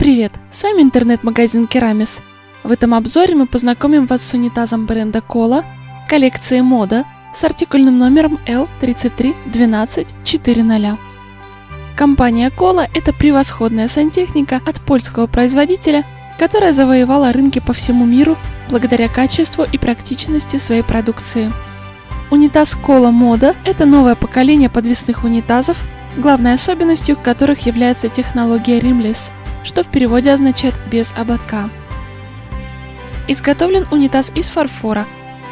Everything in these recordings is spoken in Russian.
Привет, с вами интернет-магазин Керамис. В этом обзоре мы познакомим вас с унитазом бренда Кола, коллекции Мода с артикульным номером L331240. Компания Кола – это превосходная сантехника от польского производителя, которая завоевала рынки по всему миру благодаря качеству и практичности своей продукции. Унитаз Кола Мода – это новое поколение подвесных унитазов, главной особенностью которых является технология Rimless – что в переводе означает «без ободка». Изготовлен унитаз из фарфора,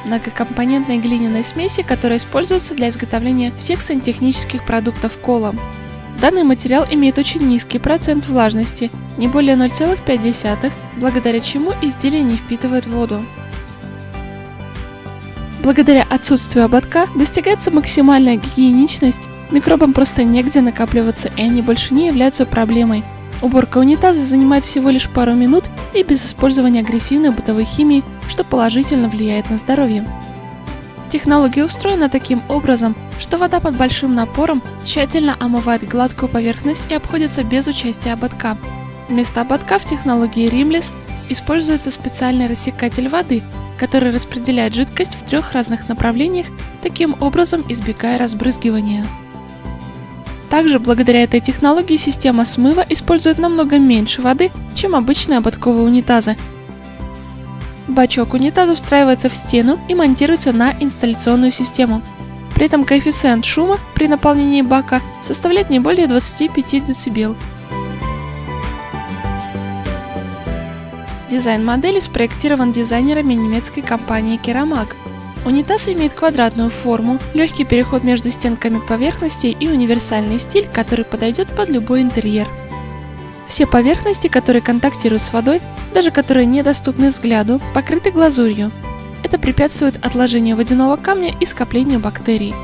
многокомпонентной глиняной смеси, которая используется для изготовления всех сантехнических продуктов кола. Данный материал имеет очень низкий процент влажности, не более 0,5, благодаря чему изделие не впитывает воду. Благодаря отсутствию ободка достигается максимальная гигиеничность, микробам просто негде накапливаться и они больше не являются проблемой, Уборка унитаза занимает всего лишь пару минут и без использования агрессивной бытовой химии, что положительно влияет на здоровье. Технология устроена таким образом, что вода под большим напором тщательно омывает гладкую поверхность и обходится без участия ободка. Вместо ободка в технологии Rimless используется специальный рассекатель воды, который распределяет жидкость в трех разных направлениях, таким образом избегая разбрызгивания. Также благодаря этой технологии система смыва использует намного меньше воды, чем обычные ободковые унитазы. Бачок унитаза встраивается в стену и монтируется на инсталляционную систему. При этом коэффициент шума при наполнении бака составляет не более 25 дБ. Дизайн модели спроектирован дизайнерами немецкой компании Keramag – Унитаз имеет квадратную форму, легкий переход между стенками поверхностей и универсальный стиль, который подойдет под любой интерьер. Все поверхности, которые контактируют с водой, даже которые недоступны взгляду, покрыты глазурью. Это препятствует отложению водяного камня и скоплению бактерий.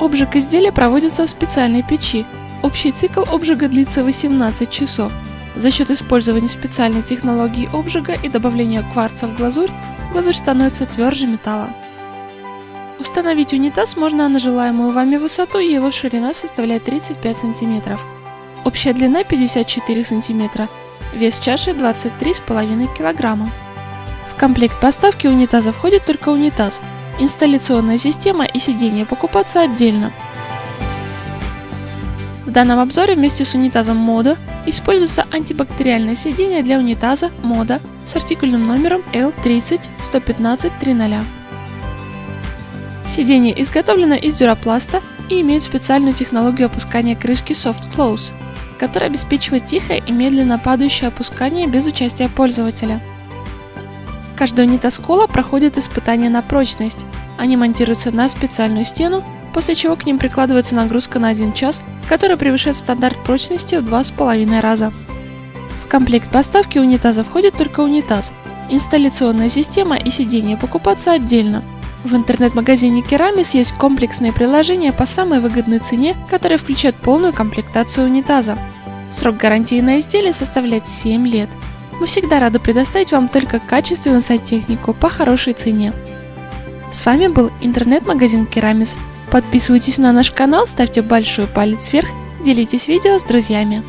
Обжиг изделия проводится в специальной печи. Общий цикл обжига длится 18 часов. За счет использования специальной технологии обжига и добавления кварца в глазурь глазурь становится тверже металла. Установить унитаз можно на желаемую вами высоту и его ширина составляет 35 см. Общая длина 54 см, вес чаши 23,5 кг. В комплект поставки унитаза входит только унитаз, инсталляционная система и сиденье покупаться отдельно. В данном обзоре вместе с унитазом Мода используется антибактериальное сиденье для унитаза Мода с артикульным номером L30-115-30. Сиденье изготовлено из дюрапласта и имеет специальную технологию опускания крышки Soft Close, которая обеспечивает тихое и медленно падающее опускание без участия пользователя. Каждый унитаз кола проходит испытание на прочность. Они монтируются на специальную стену, после чего к ним прикладывается нагрузка на 1 час, которая превышает стандарт прочности в 2,5 раза. В комплект поставки унитаза входит только унитаз, инсталляционная система и сиденье покупаться отдельно – в интернет-магазине Керамис есть комплексные приложения по самой выгодной цене, которые включают полную комплектацию унитаза. Срок гарантии на изделие составляет 7 лет. Мы всегда рады предоставить вам только качественную сантехнику по хорошей цене. С вами был интернет-магазин Керамис. Подписывайтесь на наш канал, ставьте большой палец вверх, делитесь видео с друзьями.